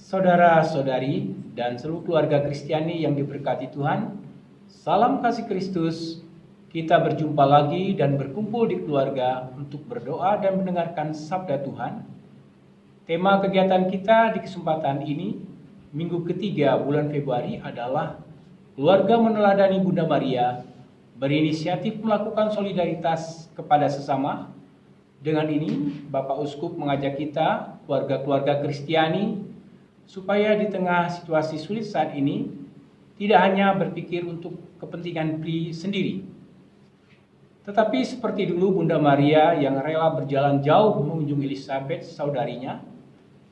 saudara-saudari, dan seluruh keluarga Kristiani yang diberkati Tuhan. Salam kasih Kristus. Kita berjumpa lagi dan berkumpul di keluarga untuk berdoa dan mendengarkan sabda Tuhan. Tema kegiatan kita di kesempatan ini, minggu ketiga bulan Februari adalah keluarga meneladani Bunda Maria berinisiatif melakukan solidaritas kepada sesama. Dengan ini, Bapak Uskup mengajak kita, keluarga-keluarga Kristiani, supaya di tengah situasi sulit saat ini tidak hanya berpikir untuk kepentingan pri sendiri. Tetapi seperti dulu Bunda Maria yang rela berjalan jauh mengunjungi Elizabeth saudarinya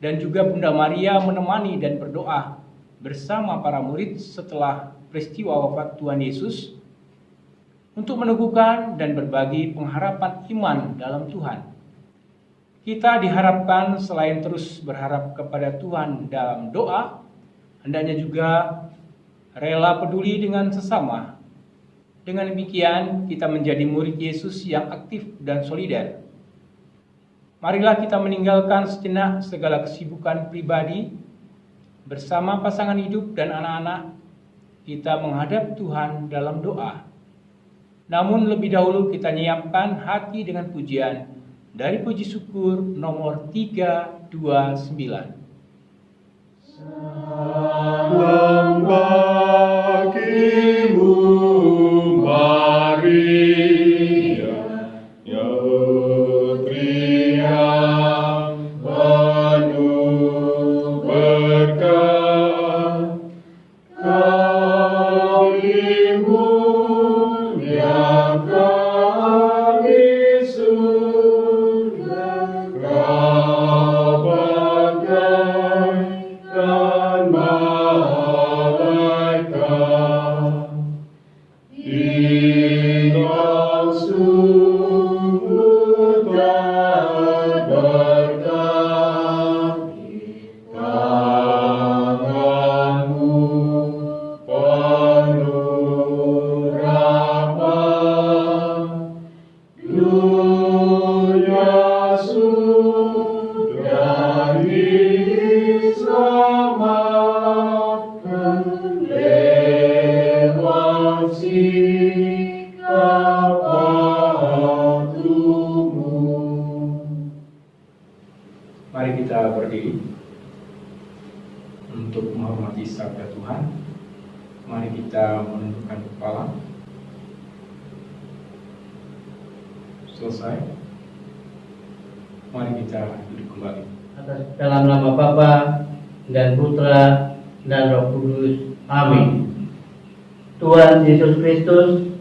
dan juga Bunda Maria menemani dan berdoa bersama para murid setelah peristiwa wafat Tuhan Yesus untuk meneguhkan dan berbagi pengharapan iman dalam Tuhan. Kita diharapkan selain terus berharap kepada Tuhan dalam doa, hendaknya juga rela peduli dengan sesama. Dengan demikian, kita menjadi murid Yesus yang aktif dan solider. Marilah kita meninggalkan sejenak segala kesibukan pribadi bersama pasangan hidup dan anak-anak. Kita menghadap Tuhan dalam doa. Namun lebih dahulu kita nyiapkan hati dengan pujian dari puji syukur nomor 329. Salam Selesai. Mari kita duduk kembali. atas dalam nama Bapa dan Putra dan Roh Kudus. Amin. Tuhan Yesus Kristus,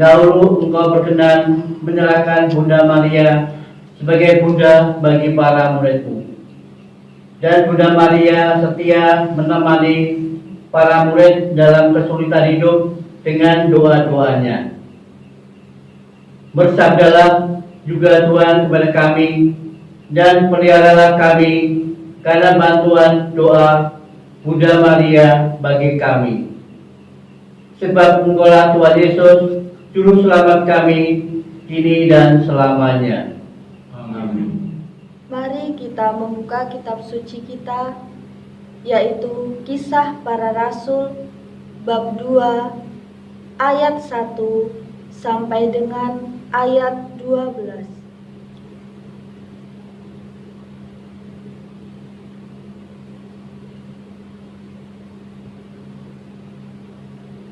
dahulu Engkau berkenan menyerahkan Bunda Maria sebagai bunda bagi para muridmu. Dan Bunda Maria setia menemani para murid dalam kesulitan hidup dengan doa-doanya. Bersabdalah juga Tuhan kepada kami dan peliharalah kami karena bantuan doa Bunda Maria bagi kami. Sebab engkaulah Tuhan Yesus, Juru Selamat kami, kini dan selamanya. Amin. Mari kita membuka kitab suci kita, yaitu Kisah Para Rasul bab 2 ayat 1 sampai dengan ayat 12.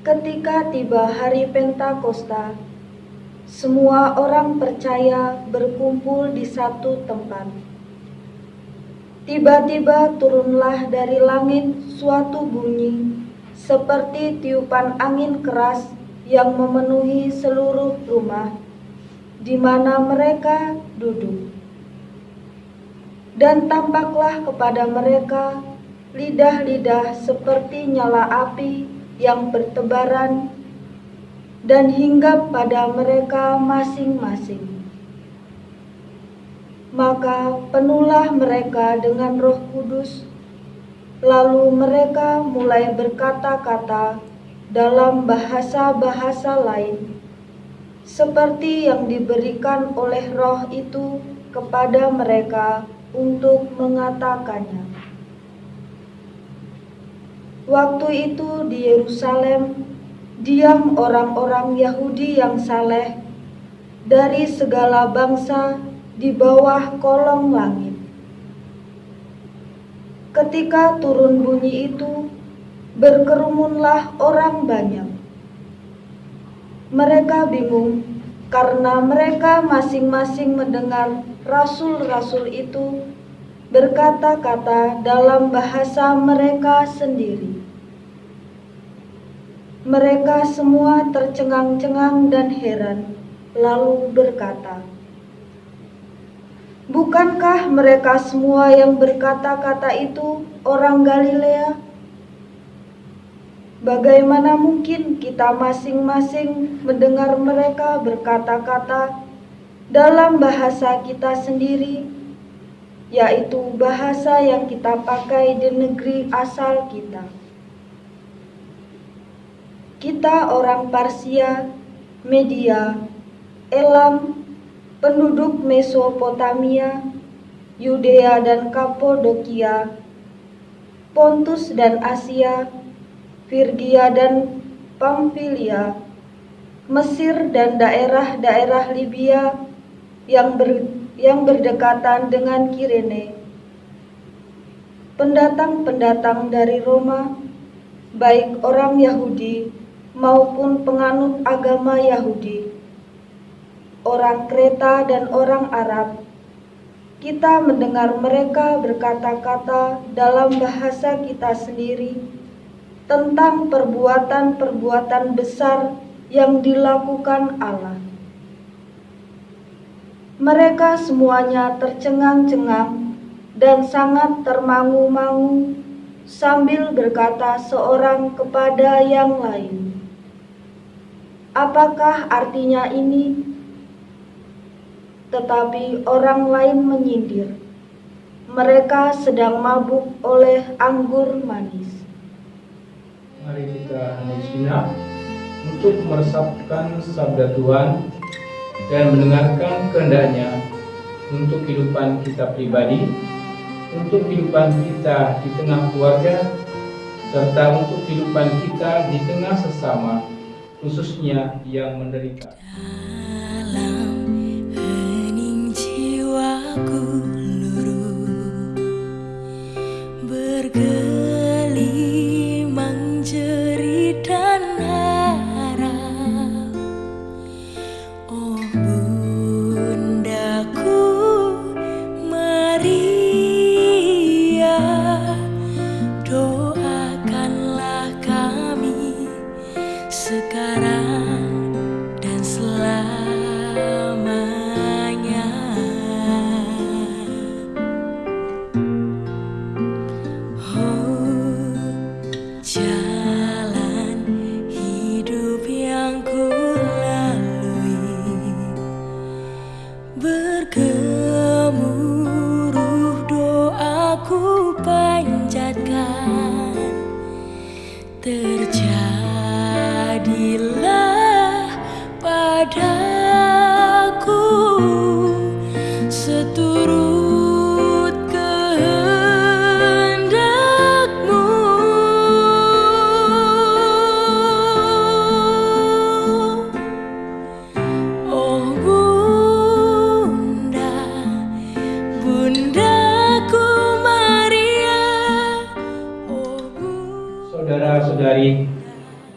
Ketika tiba hari Pentakosta, semua orang percaya berkumpul di satu tempat. Tiba-tiba turunlah dari langit suatu bunyi seperti tiupan angin keras yang memenuhi seluruh rumah di mana mereka duduk. Dan tampaklah kepada mereka lidah-lidah seperti nyala api yang bertebaran dan hinggap pada mereka masing-masing. Maka penuhlah mereka dengan Roh Kudus, lalu mereka mulai berkata-kata dalam bahasa-bahasa lain, seperti yang diberikan oleh Roh itu kepada mereka untuk mengatakannya. Waktu itu di Yerusalem diam orang-orang Yahudi yang saleh dari segala bangsa di bawah kolong langit. Ketika turun bunyi itu, berkerumunlah orang banyak. Mereka bingung karena mereka masing-masing mendengar rasul-rasul itu berkata-kata dalam bahasa mereka sendiri. Mereka semua tercengang-cengang dan heran, lalu berkata, "Bukankah mereka semua yang berkata-kata itu orang Galilea? Bagaimana mungkin kita masing-masing mendengar mereka berkata-kata dalam bahasa kita sendiri?" yaitu bahasa yang kita pakai di negeri asal kita. Kita orang Parsia, Media, Elam, penduduk Mesopotamia, Yudea dan Kapodokia, Pontus dan Asia, Virgia dan Pamfilia, Mesir dan daerah-daerah Libya yang ber yang berdekatan dengan Kirene. Pendatang-pendatang dari Roma, baik orang Yahudi maupun penganut agama Yahudi, orang Kreta dan orang Arab, kita mendengar mereka berkata-kata dalam bahasa kita sendiri tentang perbuatan-perbuatan besar yang dilakukan Allah. Mereka semuanya tercengang-cengang dan sangat termangu-mangu sambil berkata seorang kepada yang lain, "Apakah artinya ini?" Tetapi orang lain menyindir, "Mereka sedang mabuk oleh anggur manis." Mari kita sejenak untuk meresapkan sabda Tuhan dan mendengarkan kehendaknya untuk kehidupan kita pribadi, untuk kehidupan kita di tengah keluarga, serta untuk kehidupan kita di tengah sesama, khususnya yang menderita. Dalam hening jiwaku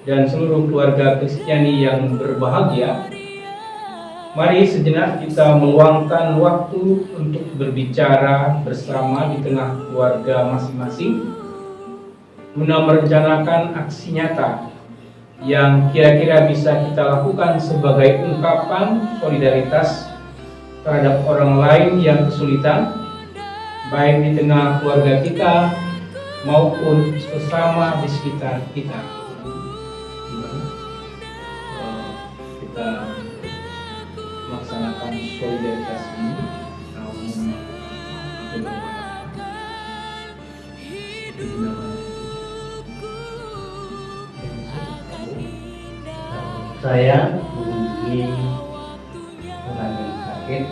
dan seluruh keluarga Kristiani yang berbahagia, mari sejenak kita meluangkan waktu untuk berbicara bersama di tengah keluarga masing-masing guna merencanakan aksi nyata yang kira-kira bisa kita lakukan sebagai ungkapan solidaritas terhadap orang lain yang kesulitan, baik di tengah keluarga kita maupun sesama di sekitar kita. Kita melaksanakan solidaritas ini. Berharap saya mengunjungi orang yang sakit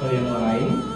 atau yang lain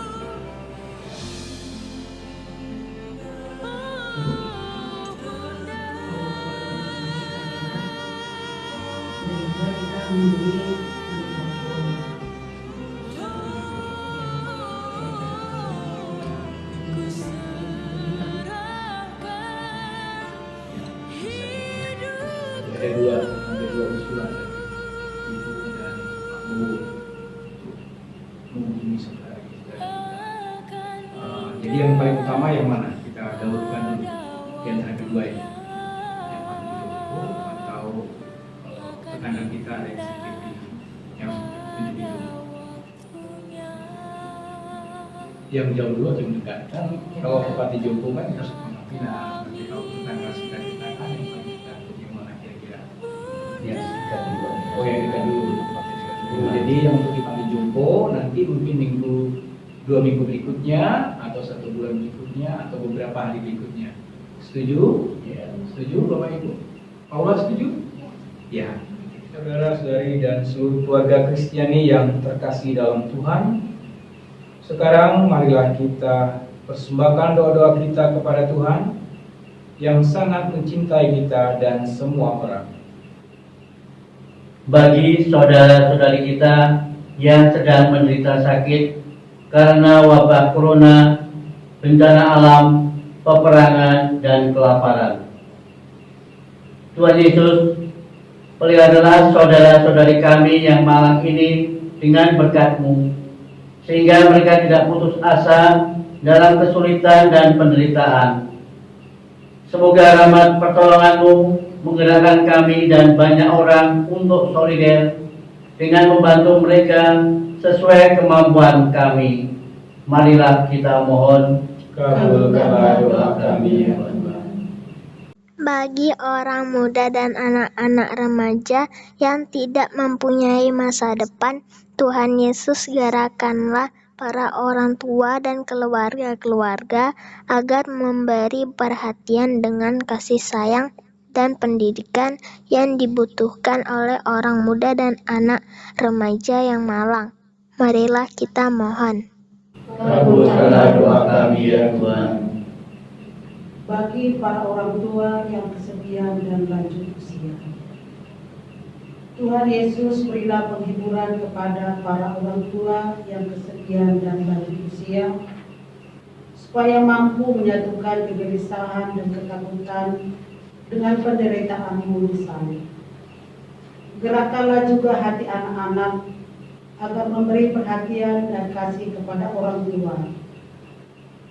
jadi yang paling utama yang mana? Kita dahulukan dulu. Di antara kedua ini. Yang paling Joko atau eh, tetangga kita ada yang CCTV yang Joko yang jauh dulu atau yang dekat? Kan kalau Bupati Joko kan harus Pina tapi kalau tetangga sekitar kita kan yang paling dekat. Yang mana kira-kira? Yang sikat dulu. Oh yang dekat dulu. Dulu. Jadi yang untuk dipanggil Jumbo nanti mungkin minggu dua minggu berikutnya atau satu bulan berikutnya atau beberapa hari berikutnya. Setuju? Ya. Setuju Bapak Ibu? Paula setuju? Ya. Saudara-saudari dan seluruh keluarga Kristiani yang terkasih dalam Tuhan, sekarang marilah kita persembahkan doa-doa kita kepada Tuhan yang sangat mencintai kita dan semua orang. bagi saudara-saudari kita yang sedang menderita sakit karena wabah corona, bencana alam, peperangan, dan kelaparan. Tuhan Yesus, peliharalah saudara-saudari kami yang malang ini dengan berkat-Mu, sehingga mereka tidak putus asa dalam kesulitan dan penderitaan. Semoga rahmat pertolonganmu menggerakkan kami dan banyak orang untuk solider dengan membantu mereka sesuai kemampuan kami. Marilah kita mohon. Kabulkanlah doa kami ya. Bagi orang muda dan anak-anak remaja yang tidak mempunyai masa depan, Tuhan Yesus gerakanlah para orang tua dan keluarga-keluarga agar memberi perhatian dengan kasih sayang dan pendidikan yang dibutuhkan oleh orang muda dan anak remaja yang malang. Marilah kita mohon. Kabulkanlah doa kami ya Tuhan. bagi para orang tua yang kesepian dan lanjut usia. Tuhan Yesus berilah penghiburan kepada para orang tua yang kesepian dan lanjut usia, supaya mampu menyatukan kegelisahan dan ketakutan dengan penderitaanmu di salib. Gerakkanlah juga hati anak-anak agar memberi perhatian dan kasih kepada orang tua.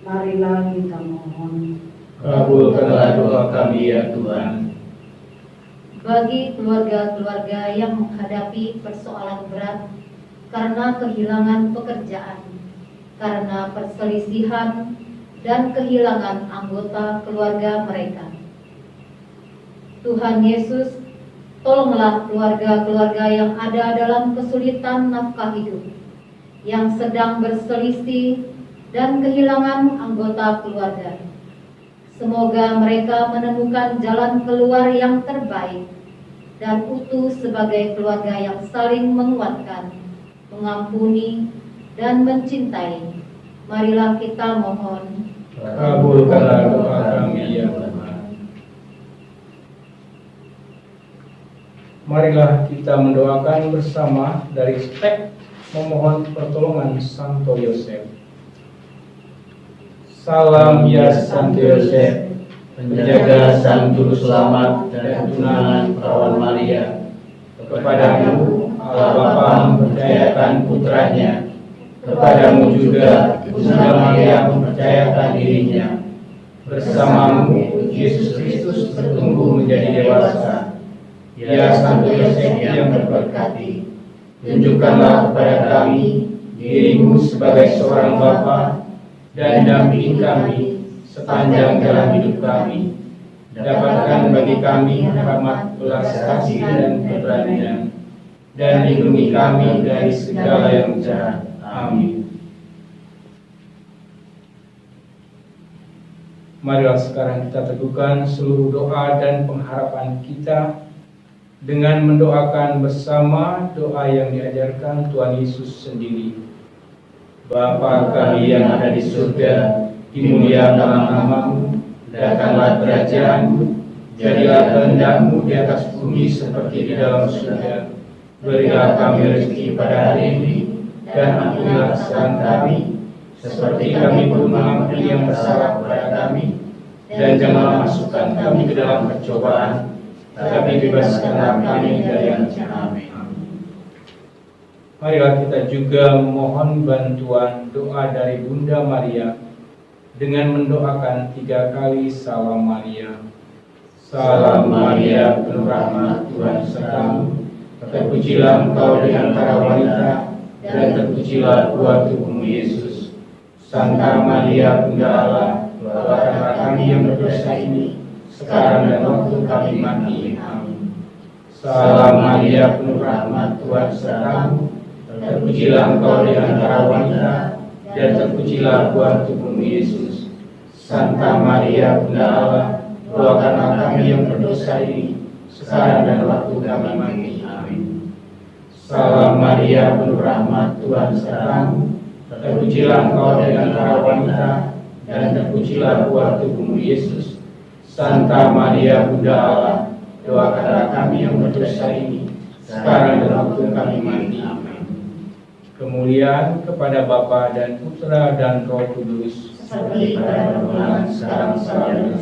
Marilah kita mohon. Kabulkanlah doa kami ya Tuhan. bagi keluarga-keluarga yang menghadapi persoalan berat karena kehilangan pekerjaan, karena perselisihan, dan kehilangan anggota keluarga mereka. Tuhan Yesus, tolonglah keluarga-keluarga yang ada dalam kesulitan nafkah hidup, yang sedang berselisih dan kehilangan anggota keluarga. Semoga mereka menemukan jalan keluar yang terbaik dan utuh sebagai keluarga yang saling menguatkan, mengampuni, dan mencintai. Marilah kita mohon. Kabulkanlah doa kami ya Tuhan. Marilah kita mendoakan bersama dari spek memohon pertolongan Santo Yosef. Salam ya Santo Yosef, Penjaga Sang Juru Selamat dan tunangan perawan Maria, kepadamu Allah Bapa mempercayakan putranya, kepadamu juga Bunda Maria mempercayakan dirinya. Bersamamu Yesus Kristus bertumbuh menjadi dewasa. Ya Santo Yosef yang terberkati, tunjukkanlah kepada kami dirimu sebagai seorang Bapa dan dampingi kami sepanjang jalan hidup kami. Dapatkan bagi kami rahmat belas kasih dan keberanian dan lindungi kami dari segala yang jahat. Amin. Marilah sekarang kita teguhkan seluruh doa dan pengharapan kita dengan mendoakan bersama doa yang diajarkan Tuhan Yesus sendiri. Bapa kami yang ada di surga, dimuliakanlah namamu, datanglah kerajaanmu, jadilah kehendakmu di atas bumi seperti di dalam surga. Berilah kami rezeki pada hari ini, dan ampunilah kesalahan kami, seperti kami pun mengampuni yang bersalah kepada kami, dan janganlah masukkan kami ke dalam percobaan, tetapi bebaskanlah kami dari yang jahat. Marilah kita juga mohon bantuan doa dari Bunda Maria dengan mendoakan tiga kali salam Maria. Salam Maria, penuh rahmat Tuhan sertamu. Terpujilah engkau di antara wanita, dan terpujilah buah tubuhmu Yesus. Santa Maria, Bunda Allah, doakanlah kami yang berdosa ini, sekarang dan waktu kami mati. Salam Maria, penuh rahmat Tuhan sertamu. Terpujilah engkau di antara wanita, dan terpujilah buah tubuhmu Yesus. Santa Maria, Bunda Allah, doakanlah kami yang berdosa ini, sekarang dan waktu kami mati. Amin. Salam Maria, penuh rahmat Tuhan sertamu. Terpujilah engkau di antara wanita, dan terpujilah buah tubuhmu Yesus. Santa Maria, Bunda Allah, doakanlah kami yang berdosa ini, sekarang dan waktu kami mati. Amin. Kemuliaan kepada Bapa dan Putra dan Roh Kudus. seperti pada permulaan, sekarang, sekarang.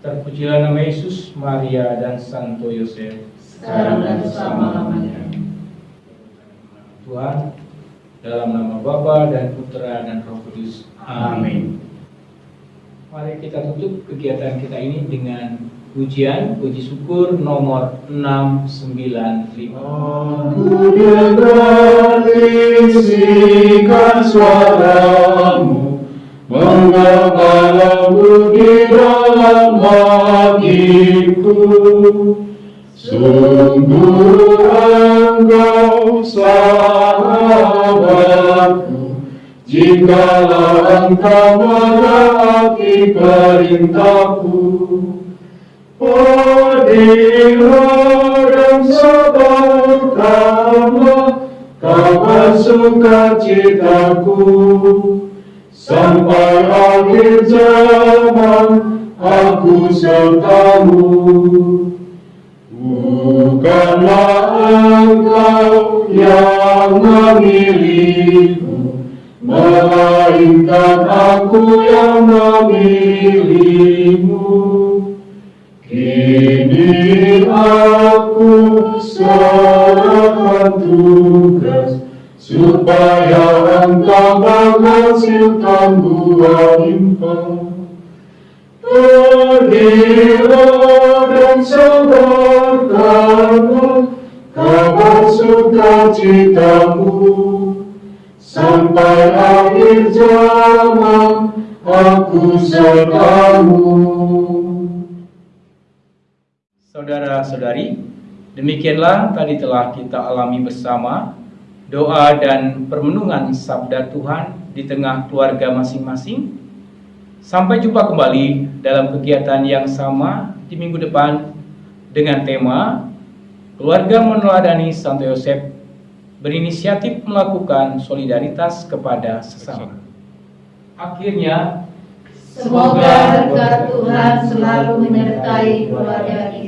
Terpujilah nama Yesus, Maria, dan Santo Yosef. Sekarang dan selama-lamanya. Tuhan, dalam nama Bapa dan Putra dan Roh Kudus. Amin. Mari kita tutup kegiatan kita ini dengan pujian, puji syukur nomor 695. Aku dengarkan suaramu Menggembalamu di dalam hatiku Sungguh engkau sahabatku Jikalau engkau menaati perintahku Hadirlah dan sabarkanlah kabar sukacitaku Sampai akhir zaman aku sertamu. Bukanlah engkau yang memilihku Melainkan aku yang memilihmu Kini aku serahkan tugas supaya engkau menghasilkan buah limpah. Pergilah dan sebarkanlah kabar sukacitamu sampai akhir zaman aku sertamu. Saudara-saudari, demikianlah tadi telah kita alami bersama doa dan permenungan sabda Tuhan di tengah keluarga masing-masing. Sampai jumpa kembali dalam kegiatan yang sama di minggu depan dengan tema Keluarga meneladani Santo Yosef berinisiatif melakukan solidaritas kepada sesama. Akhirnya, Semoga berkat Tuhan selalu menyertai keluarga kita.